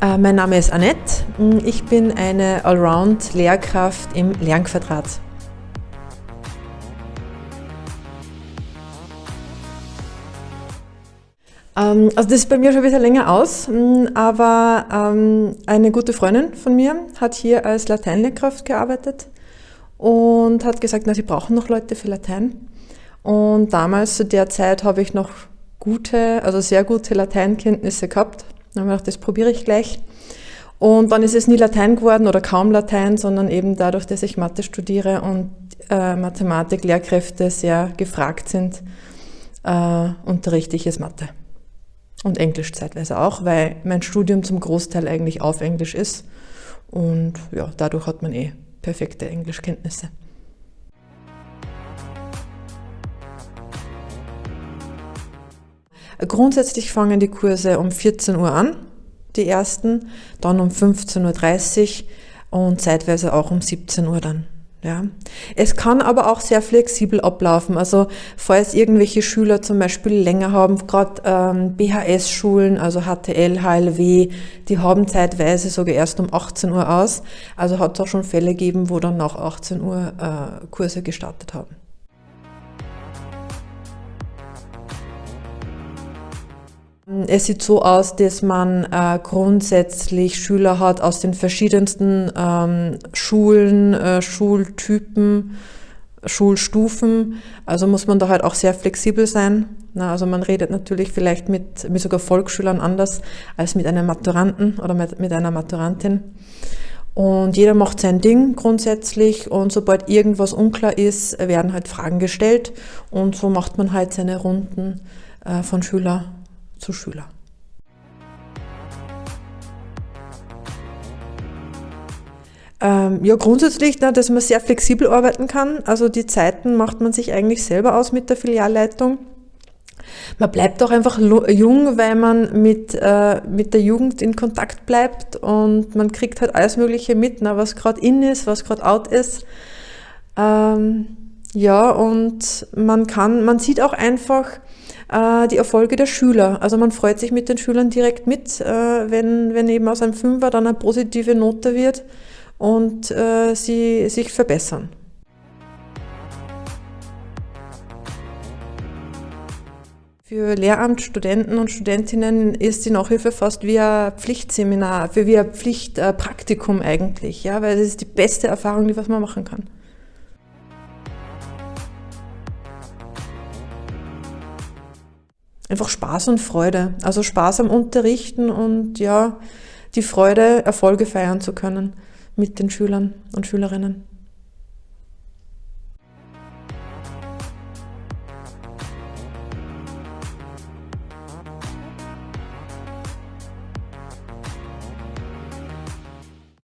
Äh, mein Name ist Annette. Ich bin eine Allround-Lehrkraft im Lernquadrat. Ähm, also das ist bei mir schon ein bisschen länger aus, aber ähm, eine gute Freundin von mir hat hier als Lateinlehrkraft gearbeitet und hat gesagt, na, sie brauchen noch Leute für Latein. Und damals zu der Zeit habe ich noch gute, also sehr gute Lateinkenntnisse gehabt. Dann habe ich gedacht, das probiere ich gleich. Und dann ist es nie Latein geworden oder kaum Latein, sondern eben dadurch, dass ich Mathe studiere und äh, Mathematik-Lehrkräfte sehr gefragt sind, äh, unterrichte ich es Mathe. Und Englisch zeitweise auch, weil mein Studium zum Großteil eigentlich auf Englisch ist. Und ja, dadurch hat man eh perfekte Englischkenntnisse. Grundsätzlich fangen die Kurse um 14 Uhr an, die ersten, dann um 15.30 Uhr und zeitweise auch um 17 Uhr dann. Ja. Es kann aber auch sehr flexibel ablaufen. Also falls irgendwelche Schüler zum Beispiel länger haben, gerade ähm, BHS-Schulen, also HTL, HLW, die haben zeitweise sogar erst um 18 Uhr aus. Also hat es auch schon Fälle gegeben, wo dann nach 18 Uhr äh, Kurse gestartet haben. Es sieht so aus, dass man äh, grundsätzlich Schüler hat aus den verschiedensten ähm, Schulen, äh, Schultypen, Schulstufen. Also muss man da halt auch sehr flexibel sein. Na, also man redet natürlich vielleicht mit, mit sogar Volksschülern anders als mit einem Maturanten oder mit, mit einer Maturantin. Und jeder macht sein Ding grundsätzlich und sobald irgendwas unklar ist, werden halt Fragen gestellt und so macht man halt seine Runden äh, von Schüler zu Schüler. Ähm, ja, grundsätzlich, na, dass man sehr flexibel arbeiten kann. Also die Zeiten macht man sich eigentlich selber aus mit der Filialleitung. Man bleibt auch einfach jung, weil man mit, äh, mit der Jugend in Kontakt bleibt und man kriegt halt alles Mögliche mit, na, was gerade in ist, was gerade out ist. Ähm, ja, und man kann, man sieht auch einfach, äh, die Erfolge der Schüler. Also man freut sich mit den Schülern direkt mit, äh, wenn, wenn eben aus einem Fünfer dann eine positive Note wird und äh, sie sich verbessern. Für Lehramtsstudenten und Studentinnen ist die Nachhilfe fast wie ein Pflichtseminar, wie ein Pflichtpraktikum eigentlich, ja, weil es ist die beste Erfahrung, die was man machen kann. Einfach Spaß und Freude. Also Spaß am Unterrichten und ja, die Freude, Erfolge feiern zu können mit den Schülern und Schülerinnen.